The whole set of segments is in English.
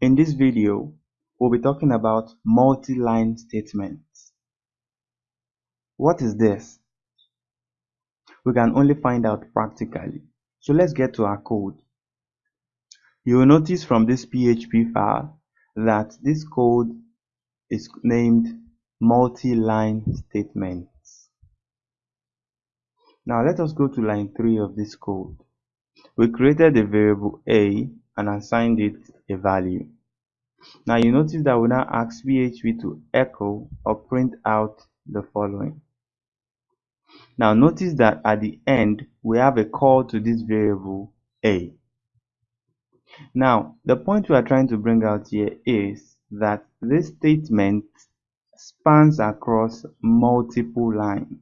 In this video, we'll be talking about multi-line statements. What is this? We can only find out practically. So let's get to our code. You will notice from this PHP file that this code is named multi-line statements. Now let us go to line 3 of this code. We created a variable a and assigned it a value. Now you notice that we now ask PHP to echo or print out the following. Now notice that at the end we have a call to this variable a. Now the point we are trying to bring out here is that this statement spans across multiple lines.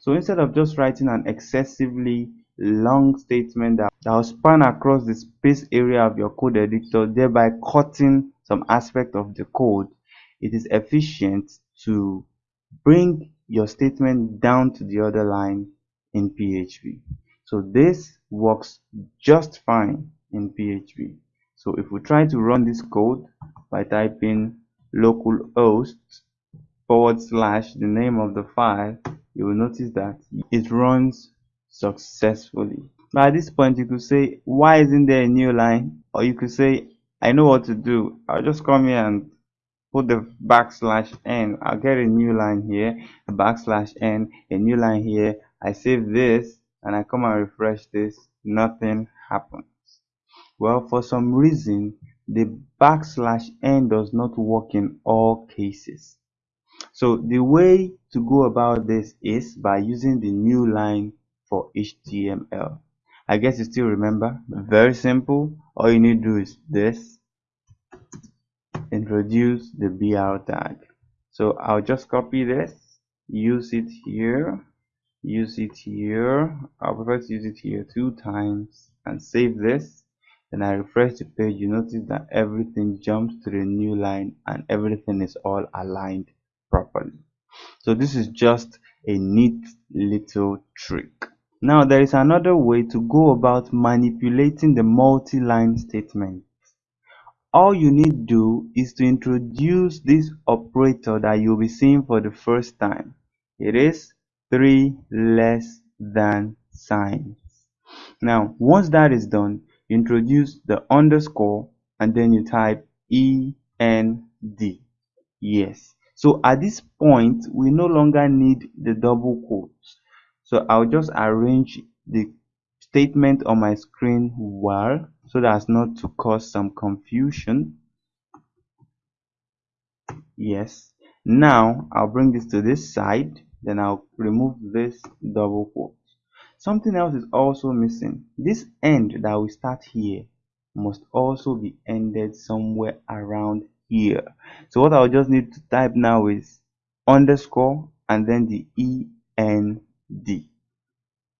So instead of just writing an excessively long statement that, that will span across the space area of your code editor, thereby cutting some aspect of the code, it is efficient to bring your statement down to the other line in PHP. So this works just fine in PHP. So if we try to run this code by typing localhost forward slash the name of the file, you will notice that it runs successfully. Now at this point you could say why isn't there a new line or you could say I know what to do. I'll just come here and put the backslash n. I'll get a new line here, a backslash n, a new line here. I save this and I come and refresh this. Nothing happens. Well, for some reason, the backslash n does not work in all cases. So the way to go about this is by using the new line for HTML. I guess you still remember. Very simple. All you need to do is this. Introduce the BR tag. So I'll just copy this, use it here, use it here. I'll prefer to use it here two times and save this. Then I refresh the page. You notice that everything jumps to the new line and everything is all aligned properly. So this is just a neat little trick. Now there is another way to go about manipulating the multi-line statement. All you need to do is to introduce this operator that you'll be seeing for the first time. It is 3 less than signs. Now once that is done, introduce the underscore and then you type END. Yes. So at this point, we no longer need the double quotes so I'll just arrange the statement on my screen well so that's not to cause some confusion. Yes. Now I'll bring this to this side then I'll remove this double quote. Something else is also missing. This end that we start here must also be ended somewhere around here. So what I'll just need to type now is underscore and then the EN D.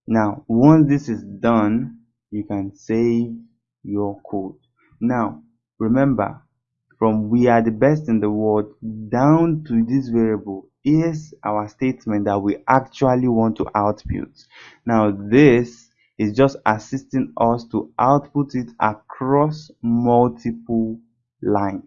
Now, once this is done, you can save your code. Now, remember, from we are the best in the world down to this variable is our statement that we actually want to output. Now, this is just assisting us to output it across multiple lines.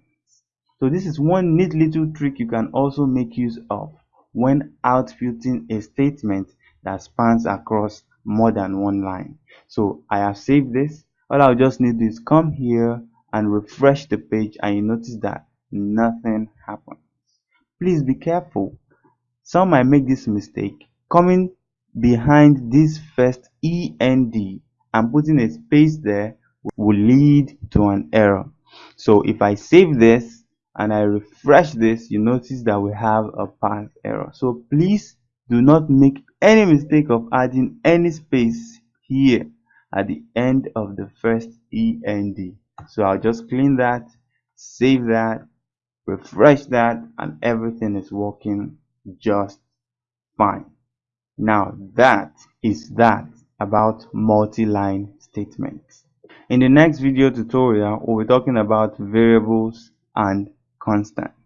So this is one neat little trick you can also make use of when outputting a statement that spans across more than one line. So I have saved this. All I'll just need is come here and refresh the page and you notice that nothing happens. Please be careful. Some might make this mistake. Coming behind this first END and D and putting a space there will lead to an error. So if I save this and I refresh this, you notice that we have a path error. So please do not make any mistake of adding any space here at the end of the first END. So I'll just clean that, save that, refresh that, and everything is working just fine. Now that is that about multi-line statements. In the next video tutorial, we'll be talking about variables and constants.